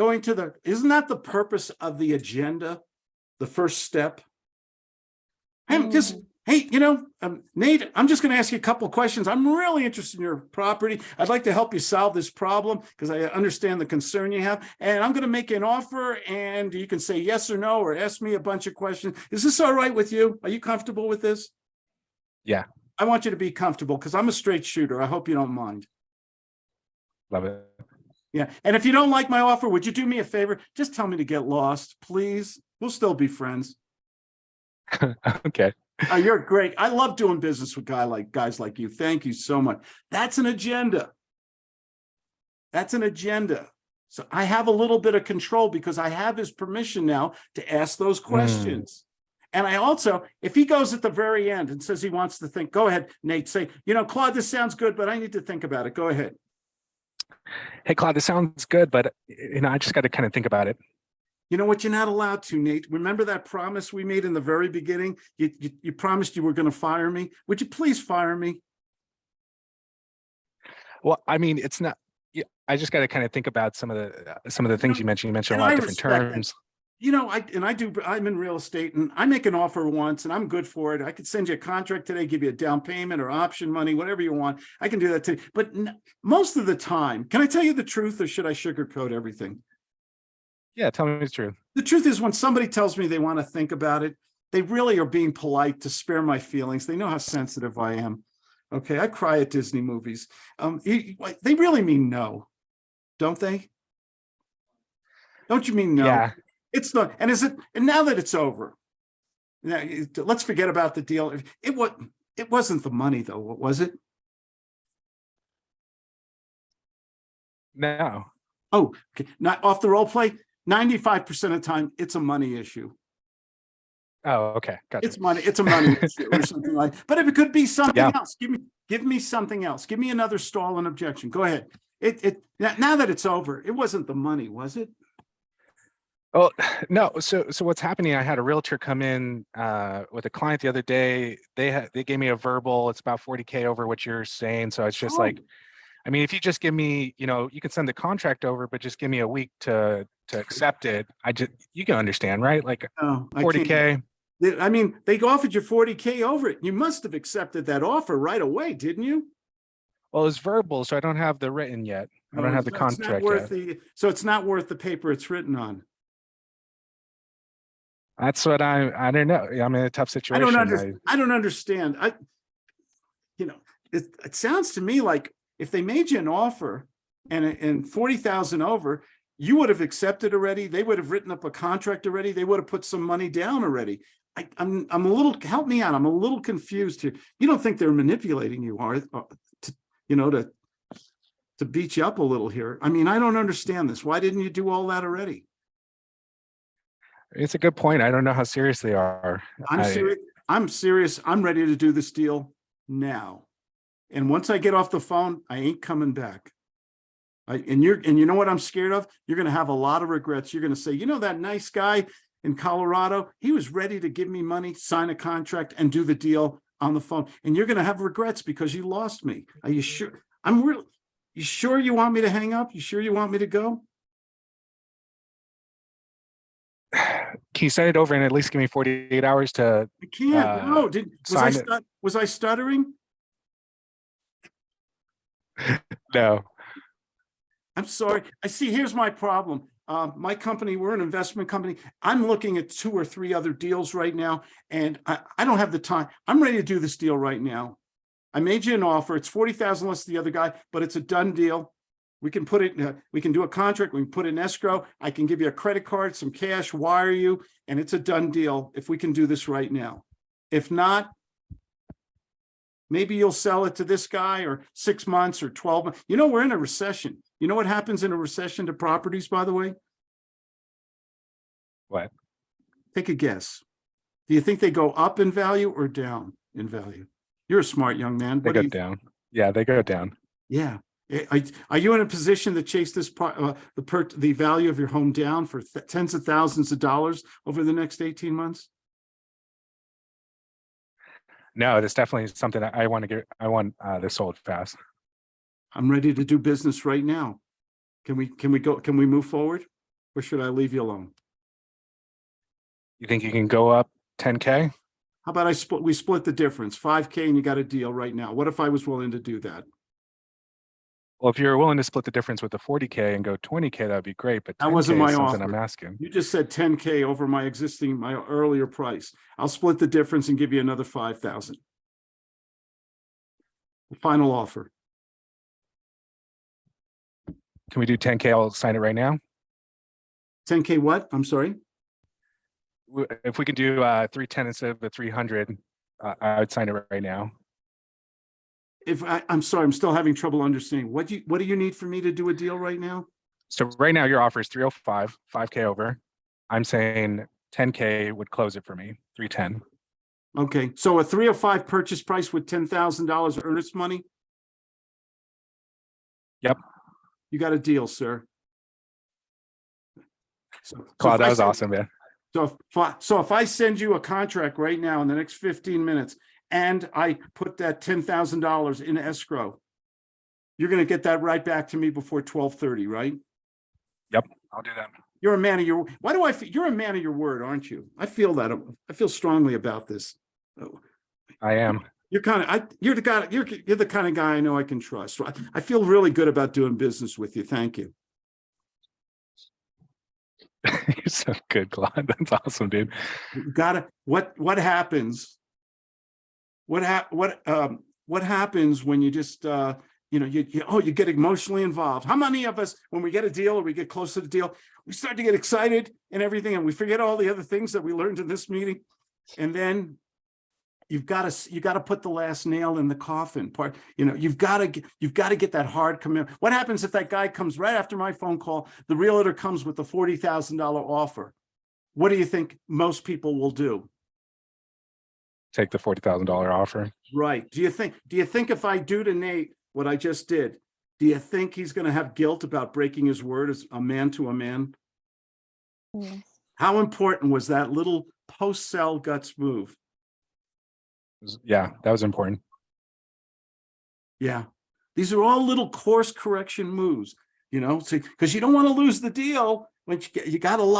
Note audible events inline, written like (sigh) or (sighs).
going to the, isn't that the purpose of the agenda? The first step? I'm just, hey, you know, um, Nate, I'm just gonna ask you a couple of questions. I'm really interested in your property. I'd like to help you solve this problem because I understand the concern you have. And I'm gonna make an offer and you can say yes or no, or ask me a bunch of questions. Is this all right with you? Are you comfortable with this? Yeah. I want you to be comfortable because I'm a straight shooter. I hope you don't mind. Love it. Yeah, and if you don't like my offer, would you do me a favor? Just tell me to get lost, please. We'll still be friends. (laughs) okay. Oh, you're great. I love doing business with guy like guys like you. Thank you so much. That's an agenda. That's an agenda. So I have a little bit of control because I have his permission now to ask those hmm. questions. And I also, if he goes at the very end and says he wants to think, go ahead, Nate, say, you know, Claude, this sounds good, but I need to think about it. Go ahead. Hey, Claude, this sounds good, but you know, I just got to kind of think about it. You know what? You're not allowed to, Nate. Remember that promise we made in the very beginning? You, you, you promised you were going to fire me. Would you please fire me? Well, I mean, it's not. Yeah, I just got to kind of think about some of the uh, some of the things you mentioned. You mentioned a lot I of different terms. that. You know, I, and I do, I'm in real estate and I make an offer once and I'm good for it. I could send you a contract today, give you a down payment or option money, whatever you want. I can do that today. But most of the time, can I tell you the truth or should I sugarcoat everything? Yeah, tell me the truth. The truth is when somebody tells me they want to think about it, they really are being polite to spare my feelings. They know how sensitive I am. Okay, I cry at Disney movies. Um, they really mean no, don't they? Don't you mean no? Yeah. It's not, and is it, and now that it's over, now, eh, let's forget about the deal. It was, it wasn't the money though, what was it? No. Oh, okay, not off the role play. Ninety-five percent of the time, it's a money issue. Oh, okay. Gotcha. It's money, it's a money (laughs) issue or something like, but if it could be something Yeah. else, give me, give me something else. Give me another stall and objection. Go ahead. It, it, now that it's over, it wasn't the money, was it? Oh (sighs) no. So so what's happening? I had a realtor come in uh, with a client the other day. They had they gave me a verbal. It's about 40k over what you're saying. So it's just Oh. like, I mean, if you just give me, you know, you can send the contract over, but just give me a week to to accept it. I just you can understand, right? Like can't. 40k. They- I mean, they offered you forty K over it. You must have accepted that offer right away, didn't you? Well, it's verbal, so I don't have the written yet. I don't Oh, have the so it's not contract worth yet. the- So it's not worth the paper it's written on. That's what I I don't know. I'm in a tough situation. I don't understand. I don't understand. I, you know, it, it sounds to me like if they made you an offer and, and forty thousand over, you would have accepted already. They would have written up a contract already. They would have put some money down already. I, I'm, I'm a little, help me out. I'm a little confused here. You don't think they're manipulating you, are, uh, to, you know, to, to beat you up a little here? I mean, I don't understand this. Why didn't you do all that already? It's a good point. I don't know how serious they are. I'm serious. I'm serious. I'm ready to do this deal now. And once I get off the phone, I ain't coming back. I, and you're, and you know what I'm scared of? You're gonna have a lot of regrets. You're gonna say, you know, that nice guy in Colorado, he was ready to give me money, sign a contract and do the deal on the phone. And you're gonna have regrets because you lost me. Are you sure? I'm real. You sure you want me to hang up? You sure you want me to go? Can you send it over and at least give me 48 hours to I can't. Uh, No, did, was I, stut- was I stuttering? (laughs) no. I'm sorry. I see, here's my problem. Um, my company, we're an investment company. I'm looking at two or three other deals right now, and I, I don't have the time. I'm ready to do this deal right now. I made you an offer. It's forty thousand less than the other guy, but it's a done deal. We can put it, in a- we can do a contract, we can put it in escrow. I can give you a credit card, some cash, wire you, and it's a done deal if we can do this right now. If not, maybe you'll sell it to this guy or six months or 12 months. You know, we're in a recession. You know what happens in a recession to properties, by the way? What? Take a guess. Do you think they go up in value or down in value? You're a smart young man. They What do go you, down. Yeah, they go down. yeah. Eh, Are, you in a position to chase this, uh, the per, the value of your home down for th- tens of thousands of dollars over the next 18 months? No, it's definitely something that I want to get. I want uh, this sold fast. I'm ready to do business right now. Can we, can we go, can we move forward? Or should I leave you alone? You think you can go up ten K? How about I split, we split the difference, five K and you got a deal right now. What if I was willing to do that? Well, if you're willing to split the difference with the forty K and go twenty K, that'd be great, but That wasn't my something I'm asking. You just said ten K over my existing, my earlier price. I'll split the difference and give you another five thousand. Final offer. Can we do ten K? I'll sign it right now. Ten K what? I'm sorry? If we can do uh three ten instead of the three hundred, uh, I would sign it right now. If I, I'm sorry, I'm still having trouble understanding. What do you, what do you need for me to do a deal right now? So right now your offer is 305, 5K over. I'm saying ten K would close it for me, three ten. Okay, so a three oh five purchase price with ten thousand dollars earnest money? Yep. You got a deal, sir. So- so Claude, if that was send- awesome, man. So if, I- so if I send you a contract right now in the next fifteen minutes and I put that ten thousand dollars in escrow, you're gonna get that right back to me before twelve thirty, right? Yep, I'll do that. You're a man of your, why do I, fe- you're a man of your word, aren't you? I feel that, I feel strongly about this. Oh, I am. You're kind of, I, you're the guy, you're, you're the kind of guy I know I can trust. I, I feel really good about doing business with you. Thank you. (laughs) You're so good, Claude. That's awesome, dude. You gotta, what, what happens? What what, um, what happens when you just, uh, you know, you, you, oh, you get emotionally involved. How many of us, when we get a deal or we get close to the deal, we start to get excited and everything, and we forget all the other things that we learned in this meeting? And then you've got to, you got to put the last nail in the coffin part, you know, you've got to, you've got to get that hard commitment. What happens if that guy comes right after my phone call, the realtor comes with a forty thousand dollar offer? What do you think most people will do? Take the forty thousand dollar offer. Right. Do you think, do you think if I do to Nate what I just did, do you think he's gonna have guilt about breaking his word as a man to a man? Yes. How important was that little post-sell guts move? Yeah, that was important. Yeah. These are all little course correction moves, you know, because you don't want to lose the deal, when you, get- you got a lot.